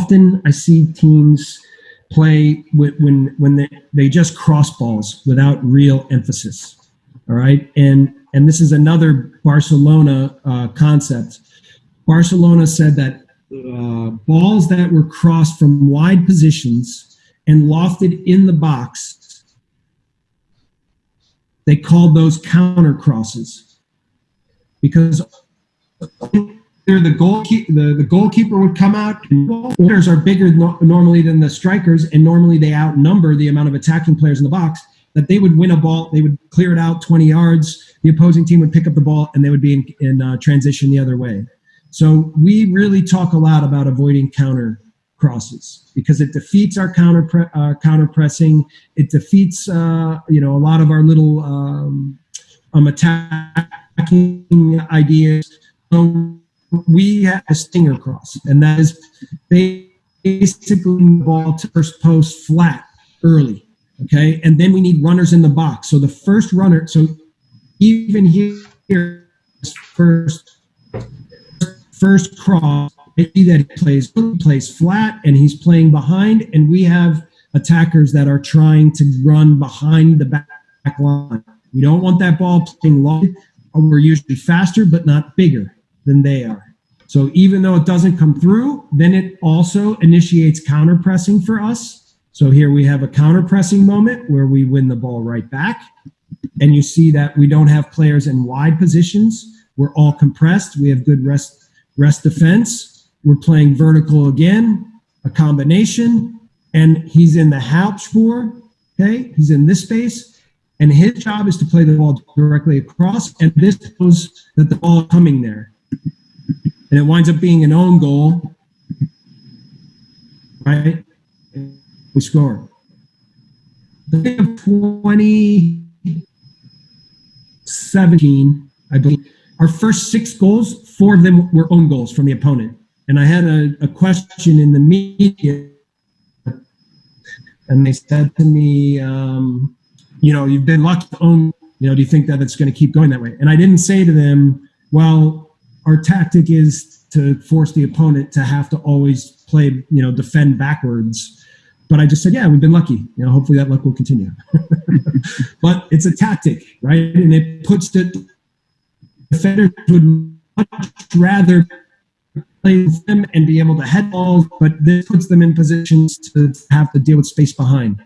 often I see teams play when when they, they just cross balls without real emphasis. All right, and and this is another Barcelona uh, concept. Barcelona said that uh, balls that were crossed from wide positions and lofted in the box, they called those counter crosses because the goalkeeper the, the goalkeeper would come out. Players are bigger no, normally than the strikers, and normally they outnumber the amount of attacking players in the box. That they would win a ball, they would clear it out 20 yards. The opposing team would pick up the ball, and they would be in, in uh, transition the other way. So we really talk a lot about avoiding counter crosses because it defeats our counter pre- uh, counter pressing. It defeats uh, you know a lot of our little um, um attacking ideas. So we have a stinger cross, and that is basically the ball to first post flat early. Okay, and then we need runners in the box. So the first runner, so even here, first first cross, I see that he plays he plays flat and he's playing behind, and we have attackers that are trying to run behind the back line. We don't want that ball playing long. We're usually faster, but not bigger than they are. So even though it doesn't come through, then it also initiates counter pressing for us. So here we have a counter pressing moment where we win the ball right back. And you see that we don't have players in wide positions. We're all compressed. We have good rest rest defense. We're playing vertical again, a combination, and he's in the half Halbspur. Okay, he's in this space, and his job is to play the ball directly across. And this shows that the ball coming there and it winds up being an own goal, right? We score. The 2017, I believe, our first six goals, four of them were own goals from the opponent. And I had a, a question in the media, and they said to me, um, you know, you've been lucky to own, you know, do you think that it's going to keep going that way? And I didn't say to them, well, our tactic is to force the opponent to have to always play, you know, defend backwards. But I just said, yeah, we've been lucky. You know, hopefully that luck will continue. but it's a tactic, right? And it puts the defenders would much rather play them and be able to head balls, but this puts them in positions to have to deal with space behind.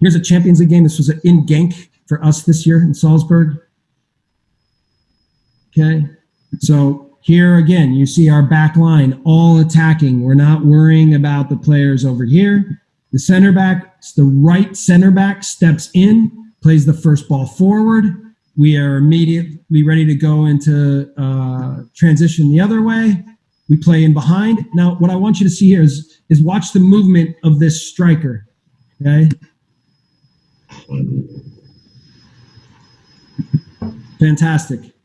Here's a Champions League game. This was in Genk for us this year in Salzburg. Okay, so here again, you see our back line all attacking. We're not worrying about the players over here. The center back, the right center back steps in, plays the first ball forward. We are immediately ready to go into uh, transition the other way. We play in behind. Now, what I want you to see here is, is watch the movement of this striker. Okay. Fantastic.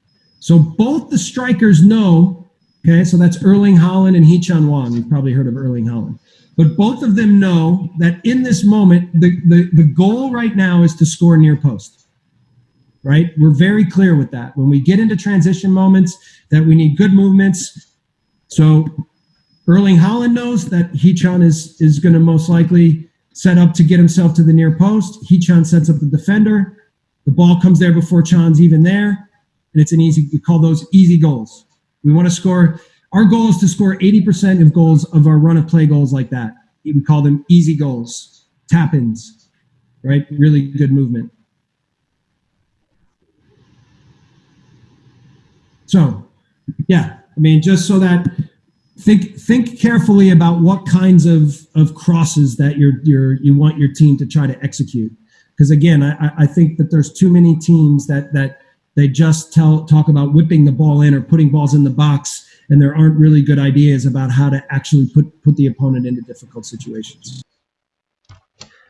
So both the strikers know, okay, so that's Erling Haaland and Hee-chan Hwang. You've probably heard of Erling Haaland. But both of them know that in this moment, the, the, the goal right now is to score near post. Right? We're very clear with that. When we get into transition moments, that we need good movements. So Erling Haaland knows that Hee-chan is, is going to most likely set up to get himself to the near post. Hee-chan sets up the defender. The ball comes there before Chan's even there and it's an easy, we call those easy goals. We want to score, our goal is to score 80% of goals of our run of play goals like that. We call them easy goals, tap ins, right? Really good movement. So, yeah, I mean, just so that think think carefully about what kinds of of crosses that you're you're you want your team to try to execute. Because again, I, I think that there's too many teams that that they just tell talk about whipping the ball in or putting balls in the box, and there aren't really good ideas about how to actually put, put the opponent into difficult situations.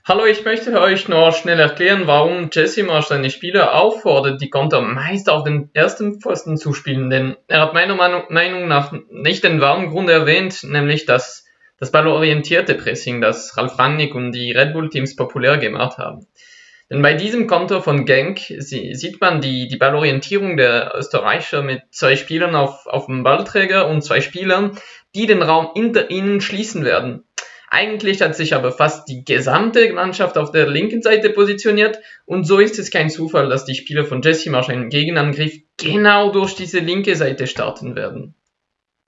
Hallo, ich möchte euch noch schnell erklären, warum Jesse Marsch seine Spieler auffordert, die Konter meist auf den ersten Pfosten zu spielen, denn er hat meiner Meinung nach nicht den wahren Grund erwähnt, nämlich das, das ballorientierte Pressing, das Ralf Rangnick und die Red Bull Teams populär gemacht haben. Denn bei diesem Konter von Genk sieht man die, die Ballorientierung der Österreicher mit zwei Spielern auf, auf dem Ballträger und zwei Spielern, die den Raum hinter ihnen schließen werden. Eigentlich hat sich aber fast die gesamte Mannschaft auf der linken Seite positioniert und so ist es kein Zufall, dass die Spieler von Jesse Marsch einen Gegenangriff genau durch diese linke Seite starten werden.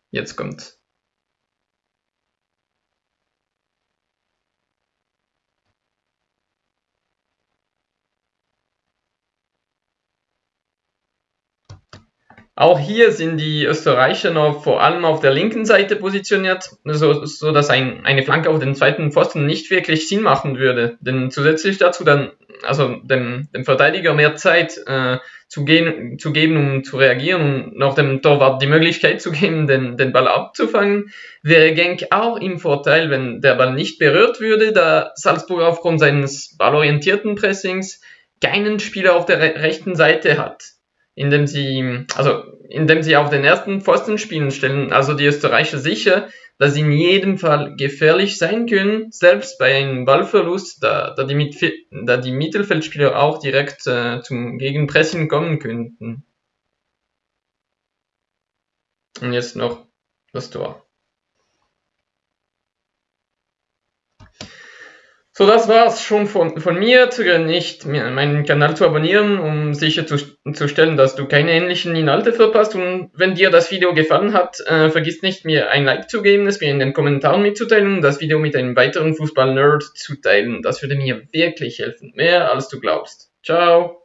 Jetzt kommt Auch hier sind die Österreicher noch vor allem auf der linken Seite positioniert, so, so dass ein, eine Flanke auf den zweiten Pfosten nicht wirklich Sinn machen würde. Denn zusätzlich dazu dann, also dem, dem Verteidiger mehr Zeit äh, zu, gehen, zu geben, um zu reagieren und noch dem Torwart die Möglichkeit zu geben, den, den Ball abzufangen, wäre Genk auch im Vorteil, wenn der Ball nicht berührt würde, da Salzburg aufgrund seines ballorientierten Pressings keinen Spieler auf der rechten Seite hat indem sie, also indem sie auf den ersten Pfosten spielen, stellen also die Österreicher sicher, dass sie in jedem Fall gefährlich sein können, selbst bei einem Ballverlust, da, da, die, da die Mittelfeldspieler auch direkt äh, zum Gegenpressing kommen könnten. Und jetzt noch das Tor. So, das war's schon von, von mir. Zögere nicht, meinen Kanal zu abonnieren, um sicherzustellen, dass du keine ähnlichen Inhalte verpasst. Und wenn dir das Video gefallen hat, äh, vergiss nicht, mir ein Like zu geben, es mir in den Kommentaren mitzuteilen und das Video mit einem weiteren Fußball-Nerd zu teilen. Das würde mir wirklich helfen. Mehr als du glaubst. Ciao.